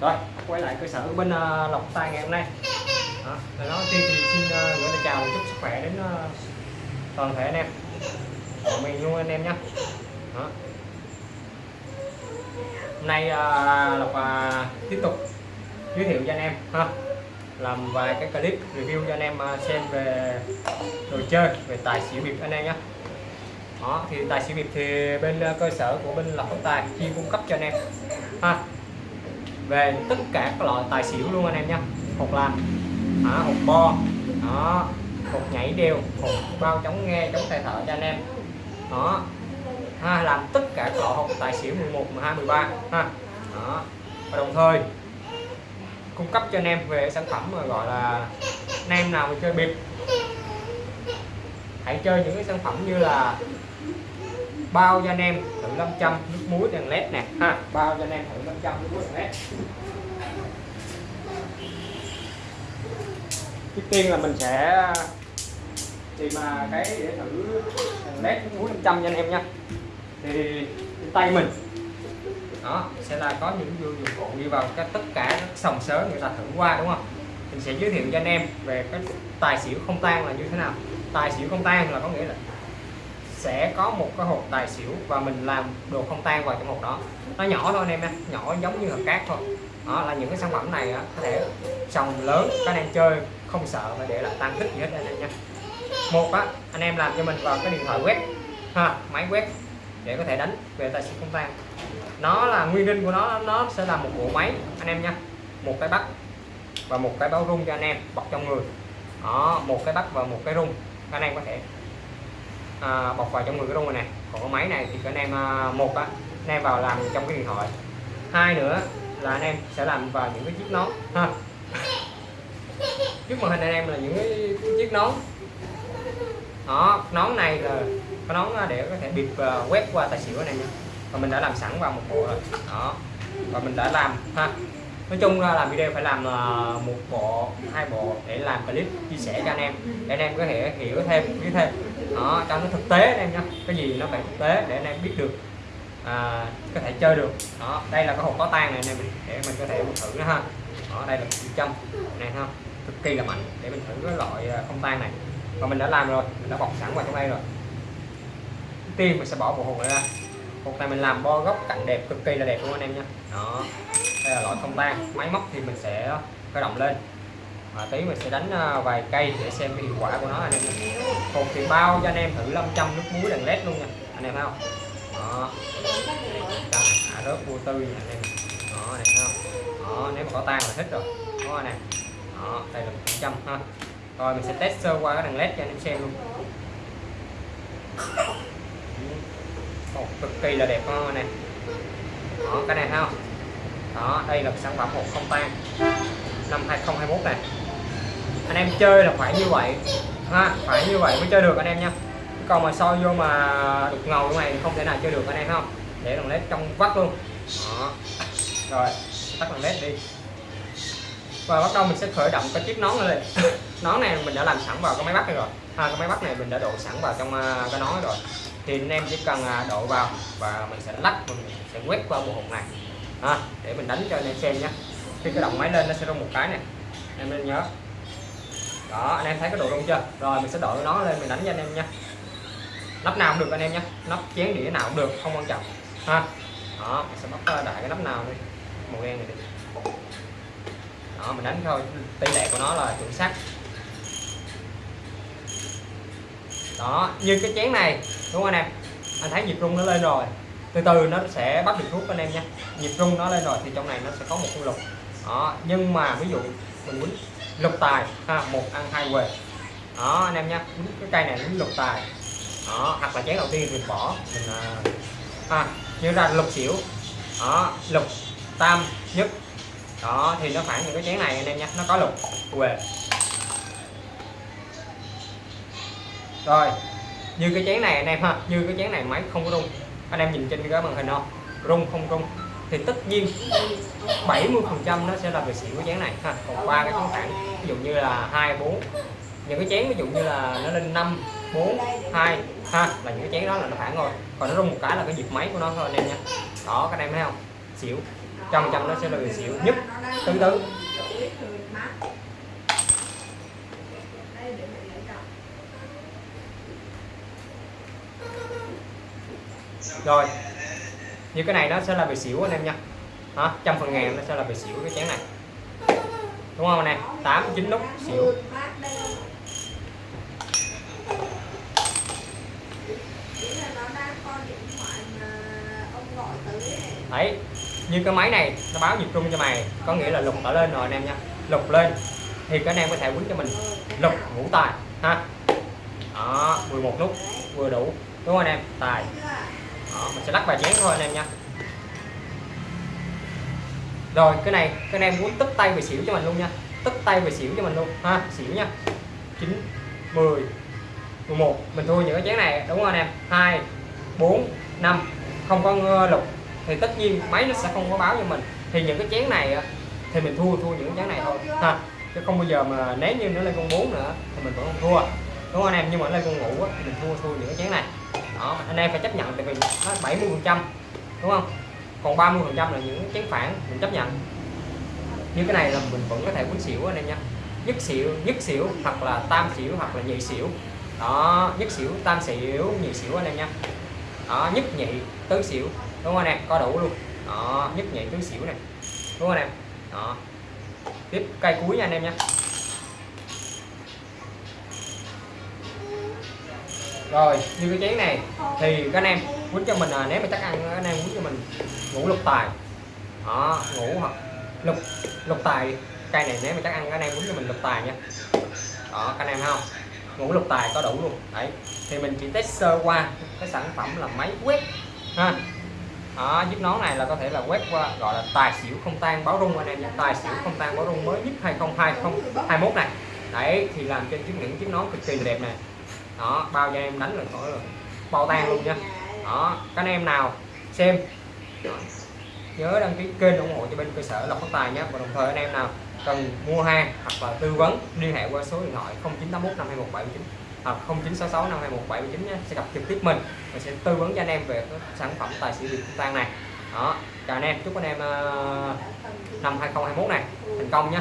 rồi quay lại cơ sở của bên uh, lộc tài ngày hôm nay. Đó. Nói tiên thì xin uh, gửi lời chào chúc sức khỏe đến uh, toàn thể anh em. Của mình luôn anh em nhé. Đó. hôm nay uh, lộc uh, tiếp tục giới thiệu cho anh em ha. Làm vài cái clip review cho anh em xem về đồ chơi về tài xỉu bịp anh em nhé. Đó thì tài xỉu bịp thì bên cơ sở của bên lộc tài chuyên cung cấp cho anh em ha về tất cả các loại tài xỉu luôn anh em nha. Hột làm à, hột bo đó hột nhảy đều hột bao chống nghe chống tay thở cho anh em. Đó. Ha, làm tất cả các loại hột tài xỉu 11 12 13 ha. Đó. Và đồng thời cung cấp cho anh em về sản phẩm mà gọi là anh em nào mà chơi bịp. Hãy chơi những cái sản phẩm như là bao cho anh em thử 500 nước muối đèn led nè. Ha. Bao cho anh em thử 500 nước muối đèn led. Trước tiên là mình sẽ tìm mà cái để thử đèn led nước muối 500 cho anh em nha. Thì tay mình. Đó sẽ là có những dụng cụ đi vào các tất cả các sòng sớ người ta thử qua đúng không? Mình sẽ giới thiệu cho anh em về cái tài xỉu không tan là như thế nào. Tài xỉu không tan là có nghĩa là sẽ có một cái hộp tài xỉu và mình làm đồ không tan vào trong hộp đó. Nó nhỏ thôi anh em nha nhỏ giống như hộp cát thôi. Đó là những cái sản phẩm này á, có thể sòng lớn các anh em chơi không sợ phải để lại tăng tích gì hết anh em nha. Một á anh em làm cho mình vào cái điện thoại web ha máy web để có thể đánh về tài xỉu không tan. Nó là nguyên linh của nó nó sẽ là một bộ máy anh em nha. Một cái bắt và một cái báo rung cho anh em bọc trong người. Đó một cái bắt và một cái rung anh em có thể à, bọc vào trong người cái đồ này còn cái máy này thì anh em à, một á anh em vào làm trong cái điện thoại. Hai nữa là anh em sẽ làm vào những cái chiếc nón. Ha. Trước màn hình anh em là những cái chiếc nón. Đó nón này là cái nón à, để có thể bịp uh, à, quét qua tài xỉu này nha và mình đã làm sẵn vào một bộ rồi. Đó. Và mình đã làm ha. Nói chung ra làm video phải làm uh, một bộ hai bộ để làm clip chia sẻ cho anh em để anh em có thể hiểu thêm biết thêm đó cho nó thực tế anh em nha cái gì nó phải thực tế để anh em biết được à, có thể chơi được. Đó đây là cái hộp có tan này anh em để mình có thể thử nó ha. Đó đây là một trăm này ha cực kỳ là mạnh để mình thử cái loại à, không tan này. Và mình đã làm rồi mình đã bọc sẵn vào trong đây rồi. Tiên mình sẽ bỏ bộ hộp này ra. Hộp này mình làm bo góc cạnh đẹp cực kỳ là đẹp luôn anh em nha đó đây là loại không tan máy móc thì mình sẽ khởi động lên à, tí mình sẽ đánh ờ, vài cây để xem cái hiệu quả của nó anh em Cột hộp thì bao cho anh em thử 500 nước muối đèn led luôn nha anh em thấy không? Đó. À, rớt vô tư nha anh em. Đó này thấy không? Đó nếu mà có tan là thích rồi. Đó anh em. Đó đây là 100 ha. Rồi mình sẽ test sơ qua cái đèn led cho anh em xem luôn. Một cực kỳ là đẹp không đó cái này thấy không? Đó đây là sản phẩm một không tan. Năm 2021 này anh em chơi là phải như vậy. Ha phải như vậy mới chơi được anh em nha. Còn mà soi vô mà đục ngầu như này thì không thể nào chơi được anh em không để đồng led trong vắt luôn. Đó. rồi tắt đồng led đi. Và bắt đầu mình sẽ khởi động cái chiếc nón này lên. Nón này mình đã làm sẵn vào cái máy bắt này rồi. Ha cái máy bắt này mình đã đổ sẵn vào trong à, cái nón rồi. Thì anh em chỉ cần à, đổ vào và mình sẽ lắc mình sẽ quét qua bộ hộp này. Ha, để mình đánh cho anh em xem nhé khi cái động máy lên nó sẽ rung một cái này. Em nên nhớ đó, anh em thấy cái độ rung chưa? Rồi, mình sẽ đội nó lên, mình đánh cho anh em nha. Nắp nào cũng được anh em nhé. Nắp chén đĩa nào cũng được, không quan trọng. Ha. Đó, mình sẽ bóc ờ, đại cái nắp nào đi. Màu đen này đi. Đó, mình đánh thôi. Tỷ lệ của nó là chuẩn xác. Đó, như cái chén này, đúng không anh em? Anh thấy nhịp rung nó lên rồi. Từ từ nó sẽ bắt được thuốc anh em nha. Nhịp rung nó lên rồi thì trong này nó sẽ có một con lục. Đó, nhưng mà ví dụ mình muốn lục tài ha một ăn hai quề đó anh em nhá cái cây này muốn lục tài. Đó hoặc là chén đầu tiên mình bỏ mình à, như ra lục xỉu. Đó lục tam nhất. Đó thì nó khoảng những cái chén này anh em nhá nó có lục quề rồi như cái chén này anh em ha như cái chén này máy không có rung. Anh em nhìn trên cái màn hình không? Rung không rung? Thì tất nhiên 70 phần trăm nó sẽ là về xỉu cái chén này ha. Còn ba cái chén thẳng ví dụ như là hai, bốn. Những cái chén ví dụ như là nó lên 5 4 2 ha, là những cái chén đó là nó phản rồi. Còn nó rung một cái là cái nhịp máy của nó thôi, anh em nha. Đó, các anh em thấy không? Xỉu trăm trăm nó sẽ là về xỉu. Nhất, tứ tứ. Rồi như cái này nó sẽ là bị xỉu anh em nha. Hả trăm phần ngàn nó sẽ là bị xỉu cái chén này. Đúng không anh em? Tám, chín nút, xỉu. Đấy, như cái máy này, nó báo nhiệt trung cho mày, có nghĩa là lục ở lên rồi anh em nha. Lục lên, thì các anh em có thể quýnh cho mình. Lục, ngũ tài, ha. Đó 11 nút, vừa đủ. Đúng không anh em? Tài đó, mình sẽ lắc vài chén thôi anh em nha. Rồi cái này các anh em muốn tức tay về xỉu cho mình luôn nha. Tức tay về xỉu cho mình luôn. Ha xỉu nha. 9 10 11 mình thua những cái chén này đúng không anh em? 2 4 5 không có lục thì tất nhiên máy nó sẽ không có báo cho mình. Thì những cái chén này thì mình thua thua những cái chén này thôi. Ha chứ không bao giờ mà nếu như nó lên con 4 nữa thì mình vẫn không thua. Đúng không anh em? Nhưng mà lên con ngủ thì mình thua thua những cái chén này đó, anh em phải chấp nhận, tại vì nó 70 phần trăm, đúng không? Còn 30 phần trăm là những chén phản, mình chấp nhận. Như cái này là mình vẫn có thể quýnh xỉu anh em nha nhất xỉu nhất xỉu hoặc là tam xỉu hoặc là nhị xỉu. Đó, nhất xỉu, tam xỉu, nhị xỉu anh em nha đó, nhất nhị, tứ xỉu, đúng không anh em? Có đủ luôn. Đó, nhất nhị, tứ xỉu này đúng không anh em? Đó. Tiếp cây cuối nha anh em nha rồi như cái chén này thì các anh em quýnh cho mình à, nếu mà chắc ăn các anh em quýnh cho mình ngủ lục tài. Đó ngủ hoặc lục lục tài cây này nếu mà chắc ăn các anh em quýnh cho mình lục tài nha. Đó các anh em không? Ngủ lục tài có đủ luôn. Đấy thì mình chỉ test sơ qua cái sản phẩm là máy quét ha. Đó, giúp nón này là có thể là quét qua gọi là tài xỉu không tan báo rung anh em nha. Tài xỉu không tan báo rung mới nhất 202021 này. Đấy thì làm trên chiếc những chiếc nón cực kỳ đẹp này đó bao cho em đánh là khỏi rồi. Bao tan luôn nha. Đó các anh em nào xem. Nhớ đăng ký kênh ủng hộ cho bên cơ sở lọc phát tài nhé và đồng thời anh em nào cần mua hàng hoặc là tư vấn liên hệ qua số điện thoại 0981 52179 hoặc 0966 52179 nhé sẽ gặp trực tiếp mình và sẽ tư vấn cho anh em về cái sản phẩm tài xỉu việt tan này. Đó chào anh em. Chúc anh em uh, năm 2021 này thành công nhé